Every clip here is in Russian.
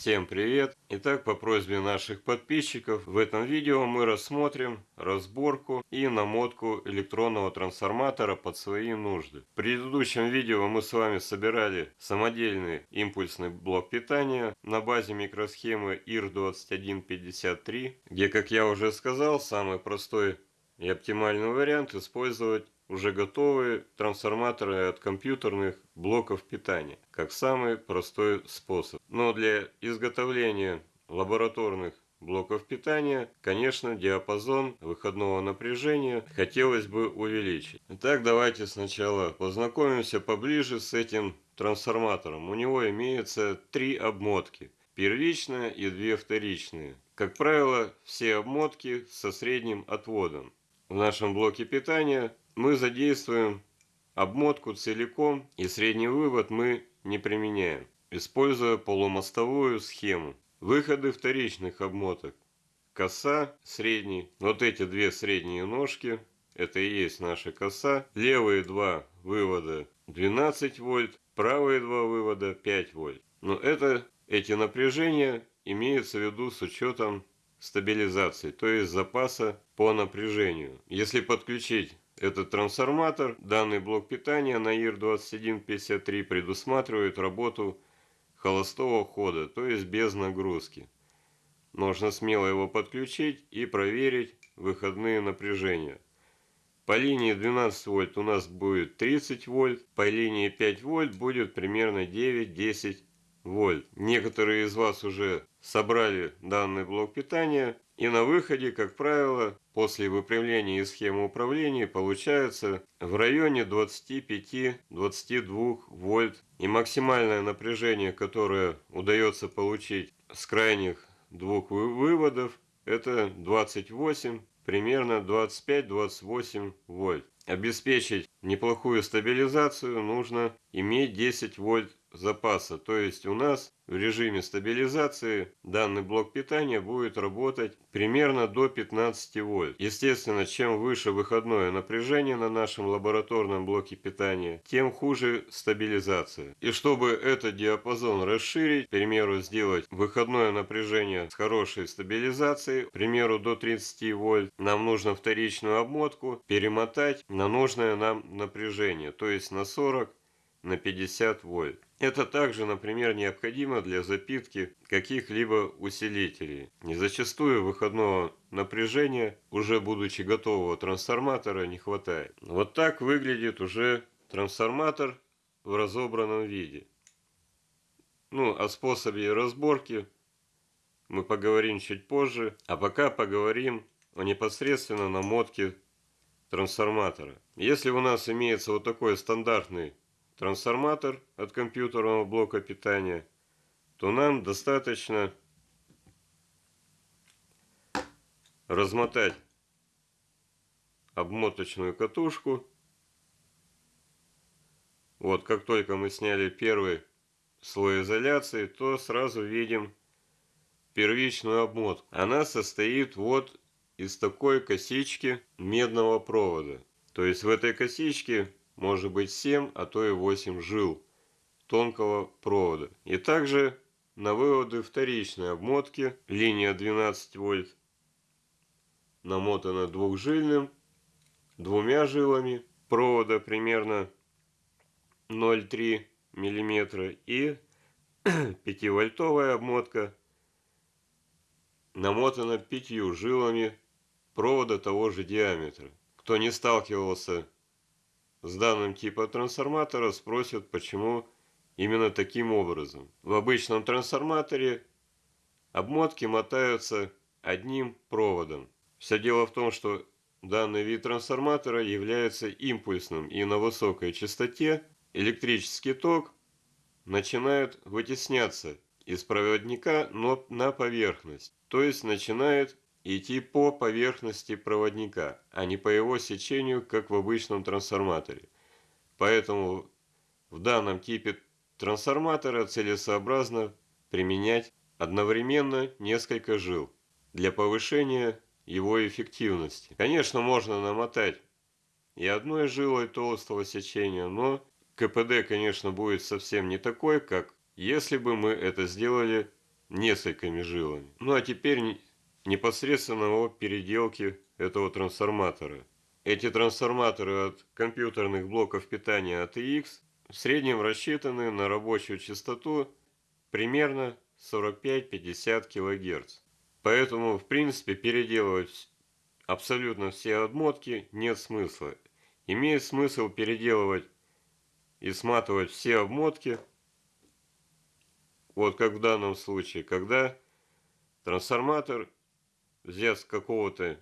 Всем привет! Итак, по просьбе наших подписчиков, в этом видео мы рассмотрим разборку и намотку электронного трансформатора под свои нужды. В предыдущем видео мы с вами собирали самодельный импульсный блок питания на базе микросхемы IR2153, где, как я уже сказал, самый простой и оптимальный вариант использовать уже готовые трансформаторы от компьютерных блоков питания, как самый простой способ. Но для изготовления лабораторных блоков питания, конечно, диапазон выходного напряжения хотелось бы увеличить. Итак, давайте сначала познакомимся поближе с этим трансформатором. У него имеется три обмотки. Первичная и две вторичные. Как правило, все обмотки со средним отводом. В нашем блоке питания мы задействуем обмотку целиком и средний вывод мы не применяем, используя полумостовую схему. Выходы вторичных обмоток. Коса, средний. Вот эти две средние ножки, это и есть наша коса. Левые два вывода 12 вольт, правые два вывода 5 вольт. Но это, эти напряжения имеются в виду с учетом стабилизации, то есть запаса по напряжению. Если подключить этот трансформатор, данный блок питания на ИР-2153 предусматривает работу холостого хода, то есть без нагрузки. Можно смело его подключить и проверить выходные напряжения. По линии 12 вольт у нас будет 30 вольт, по линии 5 вольт будет примерно 9-10 вольт. Некоторые из вас уже собрали данный блок питания и на выходе, как правило, после выпрямления из схемы управления получается в районе 25-22 вольт. И максимальное напряжение, которое удается получить с крайних двух выводов, это 28, примерно 25-28 вольт. Обеспечить неплохую стабилизацию нужно иметь 10 вольт запаса. То есть у нас в режиме стабилизации данный блок питания будет работать примерно до 15 вольт. Естественно, чем выше выходное напряжение на нашем лабораторном блоке питания, тем хуже стабилизация. И чтобы этот диапазон расширить, к примеру, сделать выходное напряжение с хорошей стабилизацией, к примеру, до 30 вольт, нам нужно вторичную обмотку перемотать на нужное нам напряжение, то есть на 40 на 50 вольт. Это также, например, необходимо для запитки каких-либо усилителей. Не зачастую выходного напряжения, уже будучи готового трансформатора, не хватает. Вот так выглядит уже трансформатор в разобранном виде. Ну, о способе разборки мы поговорим чуть позже. А пока поговорим о непосредственно намотке трансформатора. Если у нас имеется вот такой стандартный трансформатор от компьютерного блока питания, то нам достаточно размотать обмоточную катушку. Вот, как только мы сняли первый слой изоляции, то сразу видим первичную обмотку. Она состоит вот из такой косички медного провода. То есть в этой косичке может быть 7, а то и 8 жил тонкого провода. И также на выводы вторичной обмотки линия 12 вольт намотана двухжильным, двумя жилами провода примерно 0,3 мм и 5-вольтовая обмотка намотана пятью жилами провода того же диаметра. Кто не сталкивался с данным типом трансформатора спросят, почему именно таким образом. В обычном трансформаторе обмотки мотаются одним проводом. Все дело в том, что данный вид трансформатора является импульсным и на высокой частоте электрический ток начинает вытесняться из проводника но на поверхность, то есть начинает идти по поверхности проводника, а не по его сечению, как в обычном трансформаторе. Поэтому в данном типе трансформатора целесообразно применять одновременно несколько жил для повышения его эффективности. Конечно, можно намотать и одной жилой толстого сечения, но КПД, конечно, будет совсем не такой, как если бы мы это сделали несколькими жилами. Ну а теперь непосредственно о переделке этого трансформатора. Эти трансформаторы от компьютерных блоков питания ATX в среднем рассчитаны на рабочую частоту примерно 45-50 кГц. Поэтому, в принципе, переделывать абсолютно все обмотки нет смысла. Имеет смысл переделывать и сматывать все обмотки, вот как в данном случае, когда трансформатор взят с какого-то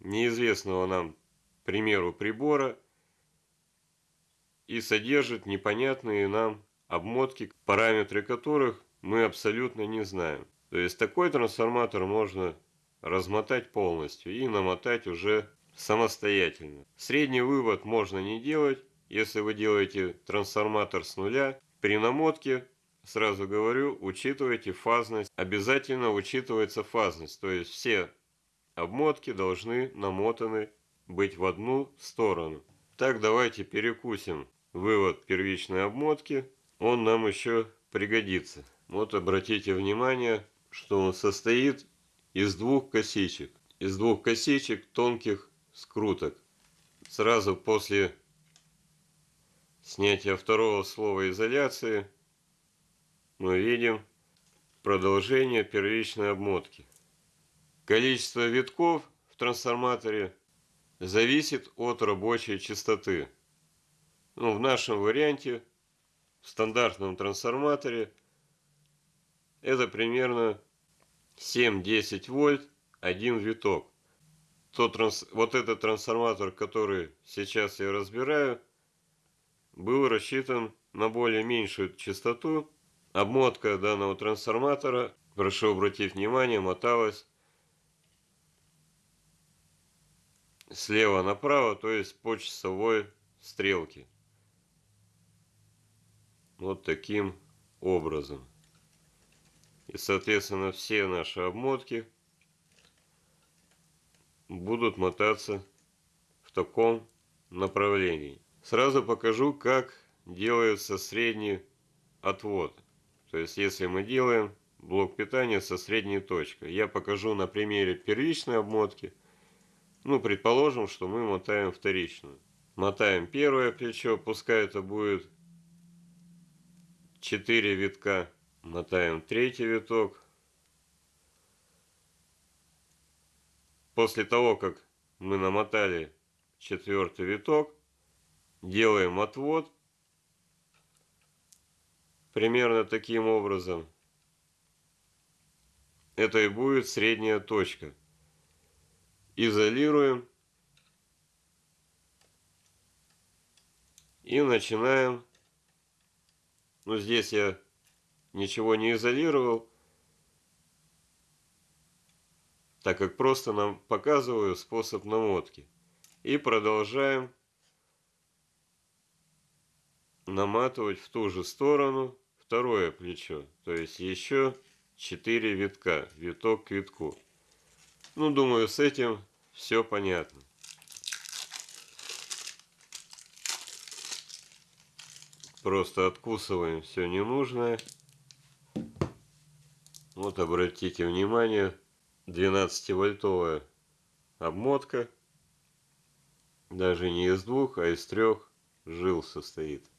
неизвестного нам, примеру, прибора и содержит непонятные нам обмотки, параметры которых мы абсолютно не знаем. То есть такой трансформатор можно размотать полностью и намотать уже самостоятельно. Средний вывод можно не делать, если вы делаете трансформатор с нуля. При намотке, сразу говорю, учитывайте фазность. Обязательно учитывается фазность, то есть все обмотки должны намотаны быть в одну сторону. Так, давайте перекусим вывод первичной обмотки. Он нам еще пригодится. Вот обратите внимание, что он состоит из двух косичек. Из двух косичек тонких скруток. Сразу после снятия второго слова изоляции мы видим продолжение первичной обмотки. Количество витков в трансформаторе зависит от рабочей частоты. Ну, в нашем варианте, в стандартном трансформаторе, это примерно 7-10 вольт, один виток. Тот транс... Вот этот трансформатор, который сейчас я разбираю, был рассчитан на более меньшую частоту. Обмотка данного трансформатора, прошу обратить внимание, моталась слева направо, то есть по часовой стрелке. Вот таким образом. И, соответственно, все наши обмотки будут мотаться в таком направлении. Сразу покажу, как делается средний отвод. То есть, если мы делаем блок питания со средней точкой. Я покажу на примере первичной обмотки. Ну, предположим, что мы мотаем вторичную. Мотаем первое плечо, пускай это будет 4 витка мотаем третий виток. После того, как мы намотали четвертый виток, делаем отвод примерно таким образом. Это и будет средняя точка. Изолируем и начинаем. Ну, здесь я ничего не изолировал, так как просто нам показываю способ намотки. И продолжаем наматывать в ту же сторону второе плечо. То есть еще 4 витка, виток к витку. Ну, думаю, с этим все понятно. Просто откусываем все ненужное. Вот обратите внимание, 12-вольтовая обмотка. Даже не из двух, а из трех жил состоит.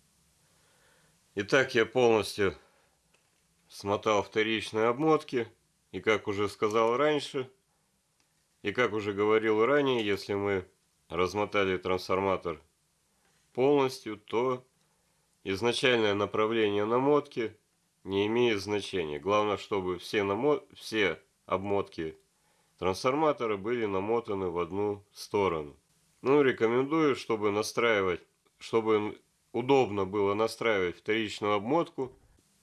Итак, я полностью смотал вторичные обмотки. И как уже сказал раньше, и как уже говорил ранее, если мы размотали трансформатор полностью, то изначальное направление намотки не имеет значения. Главное, чтобы все, намо... все обмотки трансформатора были намотаны в одну сторону. Ну, рекомендую, чтобы настраивать, чтобы удобно было настраивать вторичную обмотку,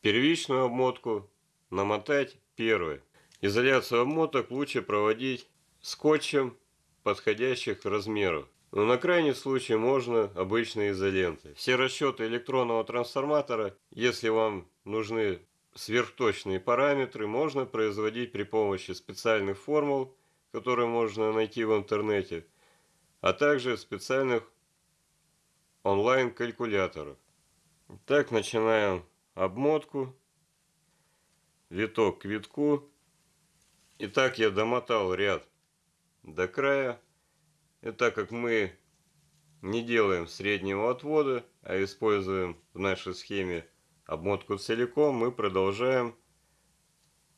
первичную обмотку намотать первой. Изоляцию обмоток лучше проводить скотчем подходящих размеров. Но на крайний случай можно обычной изолентой. Все расчеты электронного трансформатора, если вам нужны сверхточные параметры, можно производить при помощи специальных формул, которые можно найти в интернете, а также специальных онлайн-калькуляторов. Так, начинаем обмотку. виток к витку. И так я домотал ряд до края. И так как мы не делаем среднего отвода, а используем в нашей схеме обмотку целиком, мы продолжаем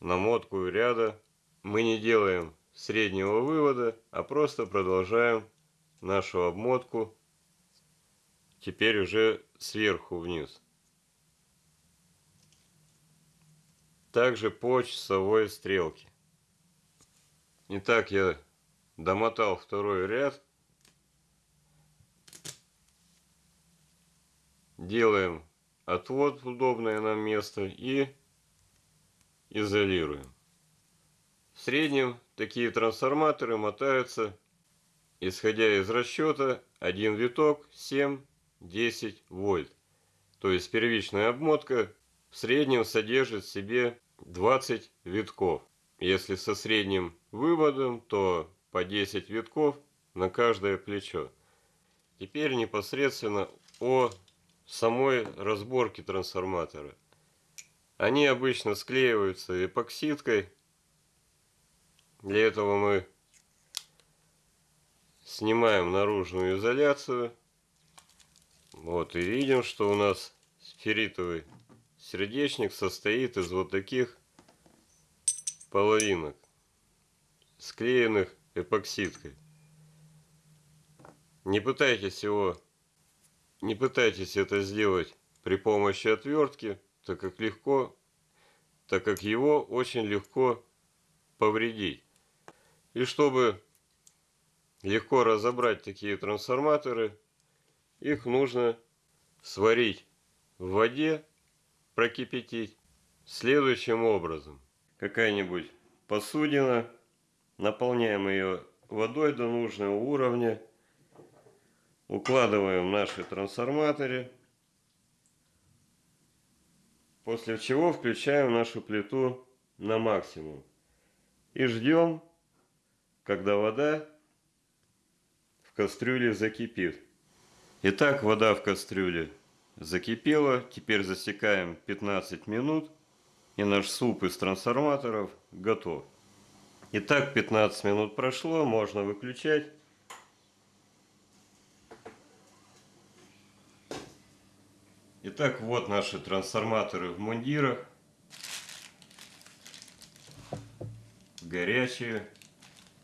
намотку ряда. Мы не делаем среднего вывода, а просто продолжаем нашу обмотку теперь уже сверху вниз. Также по часовой стрелке. Итак, я домотал второй ряд. Делаем отвод в удобное нам место и изолируем. В среднем такие трансформаторы мотаются, исходя из расчета, один виток 7-10 вольт. То есть первичная обмотка в среднем содержит в себе 20 витков. Если со средним выводом, то по 10 витков на каждое плечо. Теперь непосредственно о самой разборке трансформатора. Они обычно склеиваются эпоксидкой. Для этого мы снимаем наружную изоляцию. Вот и видим, что у нас ферритовый сердечник состоит из вот таких половинок, склеенных эпоксидкой. Не пытайтесь его, не пытайтесь это сделать при помощи отвертки, так как легко, так как его очень легко повредить. И чтобы легко разобрать такие трансформаторы, их нужно сварить в воде, прокипятить следующим образом. Какая-нибудь посудина, наполняем ее водой до нужного уровня, укладываем наши трансформаторы, После чего включаем нашу плиту на максимум. И ждем, когда вода в кастрюле закипит. Итак, вода в кастрюле закипела. Теперь засекаем 15 минут. И наш суп из трансформаторов готов. Итак, 15 минут прошло, можно выключать. Итак, вот наши трансформаторы в мундирах. Горячие.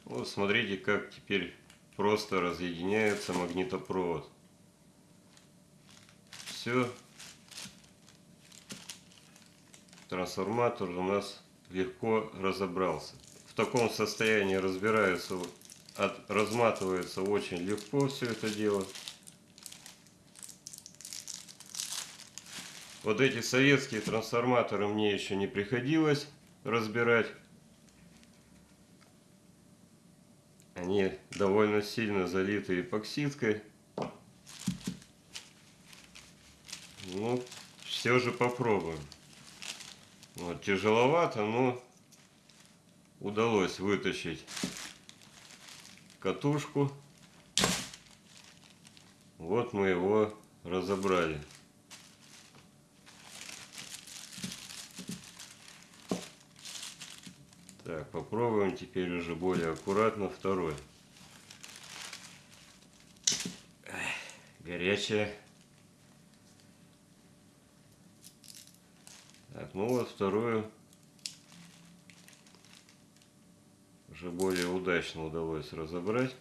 Вот смотрите, как теперь просто разъединяется магнитопровод. Все. Трансформатор у нас легко разобрался. В таком состоянии разбирается, от, разматывается очень легко все это дело. Вот эти советские трансформаторы мне еще не приходилось разбирать. Они довольно сильно залиты эпоксидкой. Ну, все же попробуем. Вот, тяжеловато, но удалось вытащить катушку. Вот мы его разобрали. Так, попробуем теперь уже более аккуратно второй. Горячая. Так, ну вот вторую уже более удачно удалось разобрать.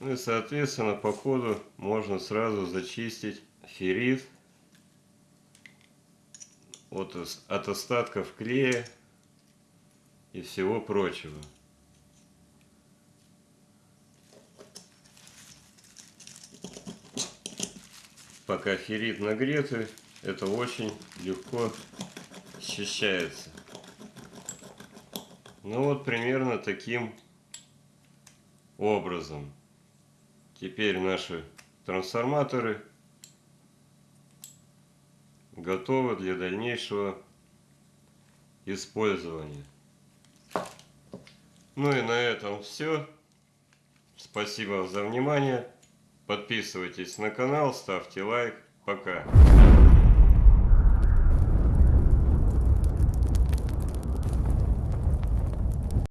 Ну и соответственно по ходу можно сразу зачистить феррит от, от остатков клея и всего прочего. Пока феррит нагретый, это очень легко счищается. Ну вот примерно таким образом. Теперь наши трансформаторы готовы для дальнейшего использования. Ну и на этом все. Спасибо за внимание. Подписывайтесь на канал, ставьте лайк. Пока.